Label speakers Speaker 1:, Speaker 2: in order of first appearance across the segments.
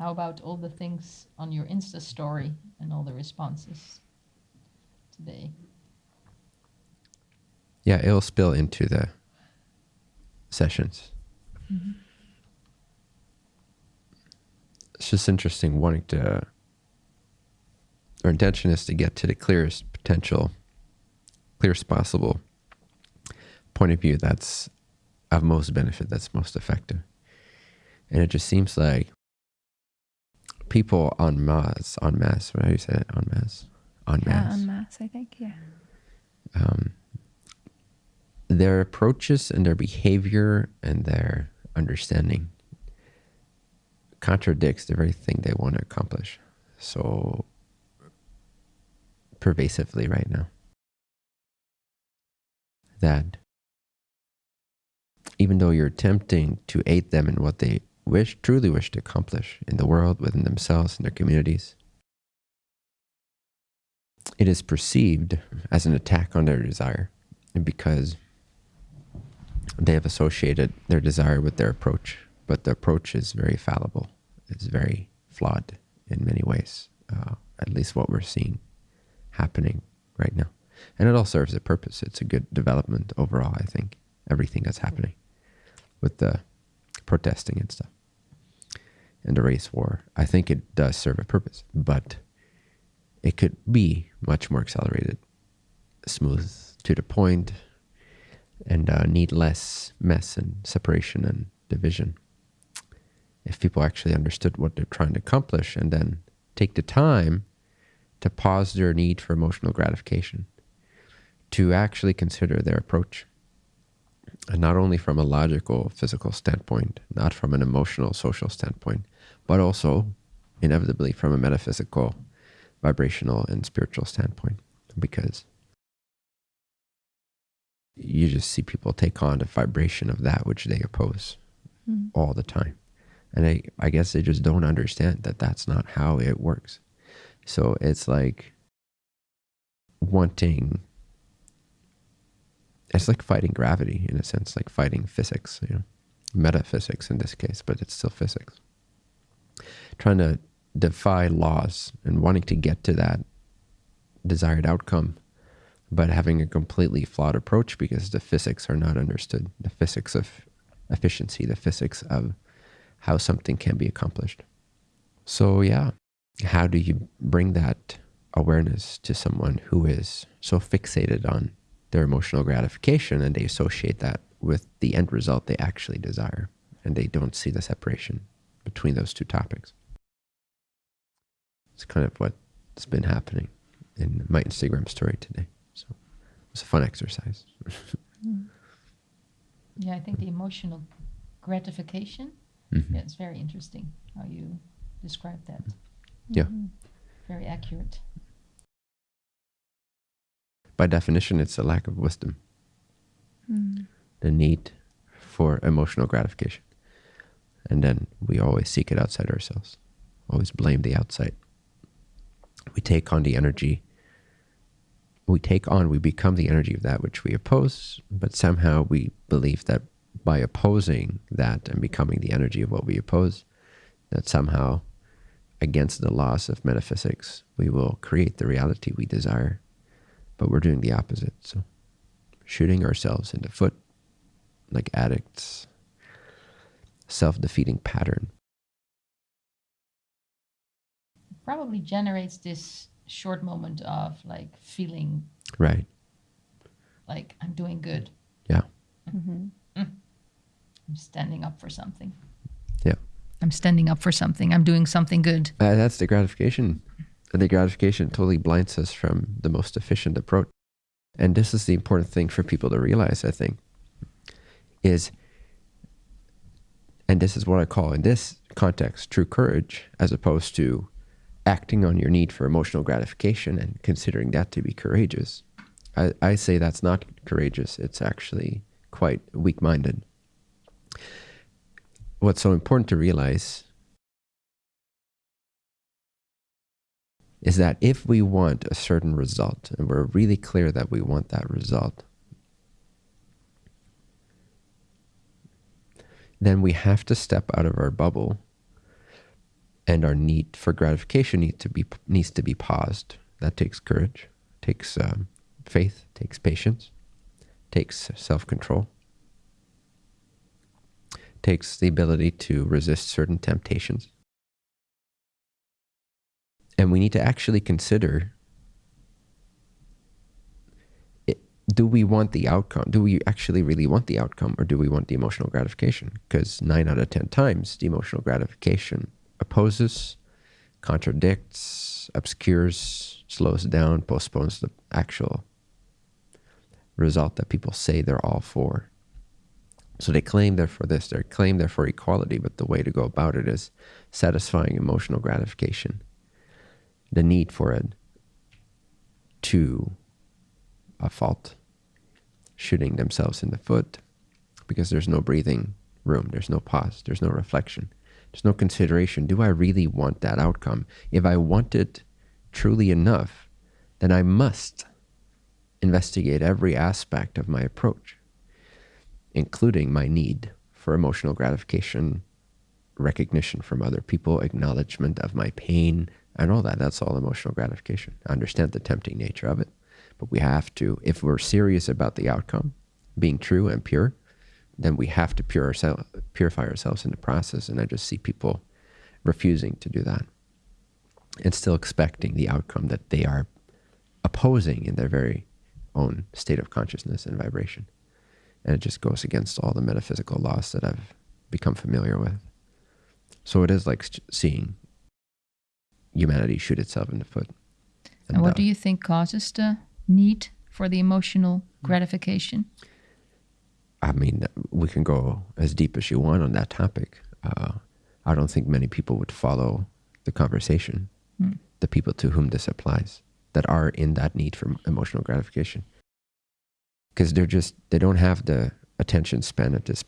Speaker 1: How about all the things on your Insta story and all the responses today?
Speaker 2: Yeah, it'll spill into the sessions. Mm-hmm. It's just interesting wanting to, our intention is to get to the clearest potential, clearest possible point of view that's of most benefit, that's most effective. And it just seems like people on mass, on mass, what do you say that? On mass? On mass.
Speaker 3: Yeah, on mass, I think, yeah.
Speaker 2: Um, their approaches and their behavior and their understanding contradicts the very thing they want to accomplish so pervasively right now. That even though you're attempting to aid them in what they wish, truly wish to accomplish in the world, within themselves, in their communities, it is perceived as an attack on their desire because they have associated their desire with their approach, but the approach is very fallible. It's very flawed in many ways, uh, at least what we're seeing happening right now. And it all serves a purpose. It's a good development overall, I think, everything that's happening with the protesting and stuff and the race war. I think it does serve a purpose, but it could be much more accelerated, smooth to the point, and uh, need less mess and separation and division. If people actually understood what they're trying to accomplish and then take the time to pause their need for emotional gratification, to actually consider their approach, and not only from a logical, physical standpoint, not from an emotional, social standpoint, but also inevitably from a metaphysical, vibrational, and spiritual standpoint, because you just see people take on the vibration of that which they oppose mm. all the time. And I, I guess they just don't understand that that's not how it works. So it's like wanting, it's like fighting gravity in a sense, like fighting physics, you know, metaphysics in this case, but it's still physics. Trying to defy laws and wanting to get to that desired outcome but having a completely flawed approach because the physics are not understood. The physics of efficiency, the physics of how something can be accomplished. So, yeah, how do you bring that awareness to someone who is so fixated on their emotional gratification and they associate that with the end result they actually desire and they don't see the separation between those two topics? It's kind of what's been happening in my Instagram story today. So it's a fun exercise.
Speaker 1: mm. Yeah, I think the emotional gratification. Mm-hmm. Yeah, it's very interesting how you describe that.
Speaker 2: Yeah. Mm-hmm.
Speaker 1: Very accurate.
Speaker 2: By definition, it's a lack of wisdom. Mm. The need for emotional gratification. And then we always seek it outside ourselves, always blame the outside. We take on the energy we take on, we become the energy of that which we oppose, but somehow we believe that by opposing that and becoming the energy of what we oppose, that somehow, against the laws of metaphysics, we will create the reality we desire. But we're doing the opposite. So, shooting ourselves in the foot like addicts, self defeating pattern.
Speaker 1: Probably generates this short moment of like feeling
Speaker 2: right.
Speaker 1: like i'm doing good.
Speaker 2: Yeah.
Speaker 1: Mm-hmm. mm. i'm standing up for something.
Speaker 2: Yeah.
Speaker 1: I'm standing up for something. I'm doing something good.
Speaker 2: Uh, that's the gratification. And the gratification totally blinds us from the most efficient approach. And this is the important thing for people to realize i think is and this is what i call in this context true courage as opposed to acting on your need for emotional gratification and considering that to be courageous. I, I say that's not courageous. It's actually quite weak minded. What's so important to realize is that if we want a certain result and we're really clear that we want that result, then we have to step out of our bubble and our need for gratification need to be needs to be paused. That takes courage, takes um, faith, takes patience, takes self control, takes the ability to resist certain temptations. And we need to actually consider do we want the outcome? Do we actually really want the outcome or do we want the emotional gratification? Because nine out of 10 times, the emotional gratification opposes, contradicts, obscures, slows down, postpones the actual result that people say they're all for. So they claim they're for this, they claim they're for equality, but the way to go about it is satisfying emotional gratification, the need for it to a fault shooting themselves in the foot because there's no breathing room, there's no pause, there's no reflection, there's no consideration. Do I really want that outcome? If I want it truly enough, then I must investigate every aspect of my approach, including my need for emotional gratification, recognition from other people, acknowledgement of my pain, and all that. That's all emotional gratification. I understand the tempting nature of it. But we have to, if we're serious about the outcome being true and pure, then we have to pure ourselves, purify ourselves in the process. And I just see people refusing to do that and still expecting the outcome that they are opposing in their very own state of consciousness and vibration. And it just goes against all the metaphysical laws that I've become familiar with. So it is like seeing humanity shoot itself in the foot.
Speaker 1: And, and what uh, do you think causes the need for the emotional gratification?
Speaker 2: I mean, we can go as deep as you want on that topic. Uh, I don't think many people would follow the conversation, mm. the people to whom this applies, that are in that need for emotional gratification. Because they're just, they don't have the attention span at this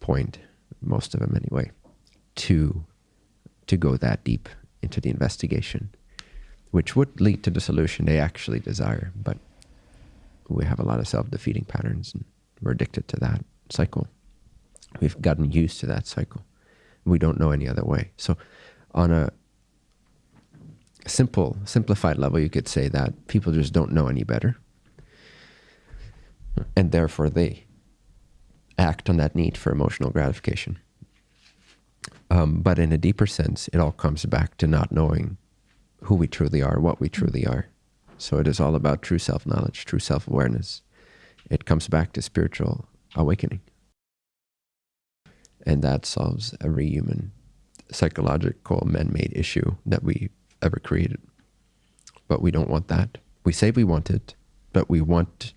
Speaker 2: point, most of them anyway, to, to go that deep into the investigation which would lead to the solution they actually desire. But we have a lot of self-defeating patterns and we're addicted to that cycle. We've gotten used to that cycle. We don't know any other way. So on a simple, simplified level, you could say that people just don't know any better. And therefore they act on that need for emotional gratification. Um, but in a deeper sense, it all comes back to not knowing who we truly are, what we truly are. So it is all about true self knowledge, true self awareness. It comes back to spiritual awakening. And that solves every human psychological man made issue that we ever created. But we don't want that. We say we want it, but we want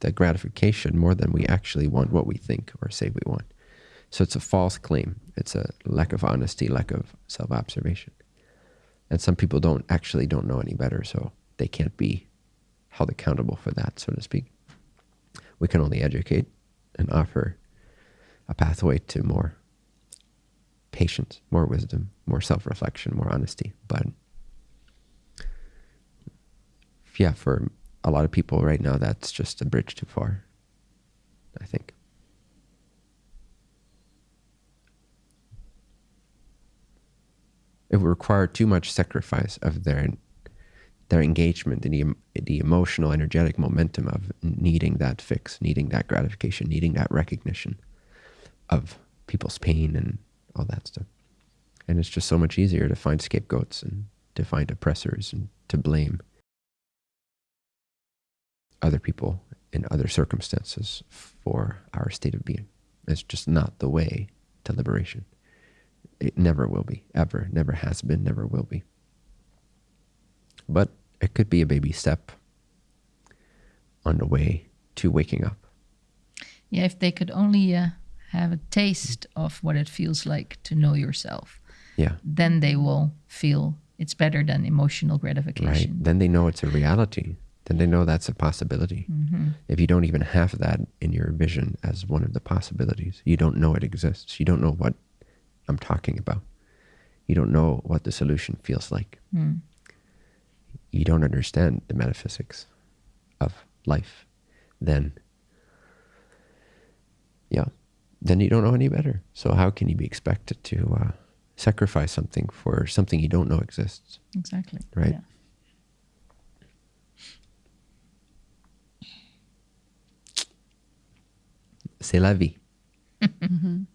Speaker 2: that gratification more than we actually want what we think or say we want. So it's a false claim. It's a lack of honesty, lack of self observation. And some people don't actually don't know any better, so they can't be held accountable for that, so to speak. We can only educate and offer a pathway to more patience, more wisdom, more self-reflection, more honesty. But yeah, for a lot of people right now, that's just a bridge too far, I think. It would require too much sacrifice of their their engagement and the, the emotional, energetic momentum of needing that fix, needing that gratification, needing that recognition of people's pain and all that stuff. And it's just so much easier to find scapegoats and to find oppressors and to blame other people in other circumstances for our state of being. It's just not the way to liberation. It never will be, ever. Never has been, never will be. But it could be a baby step on the way to waking up.
Speaker 1: Yeah, if they could only uh, have a taste of what it feels like to know yourself.
Speaker 2: Yeah.
Speaker 1: Then they will feel it's better than emotional gratification.
Speaker 2: Right. Then they know it's a reality. Then they know that's a possibility. Mm -hmm. If you don't even have that in your vision as one of the possibilities, you don't know it exists. You don't know what I'm talking about. You don't know what the solution feels like. Mm. You don't understand the metaphysics of life. Then, yeah, then you don't know any better. So how can you be expected to uh, sacrifice something for something you don't know exists.
Speaker 1: Exactly.
Speaker 2: Right.
Speaker 1: Yeah.
Speaker 2: C'est la vie.
Speaker 3: Mhm.